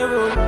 Oh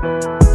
Like snore.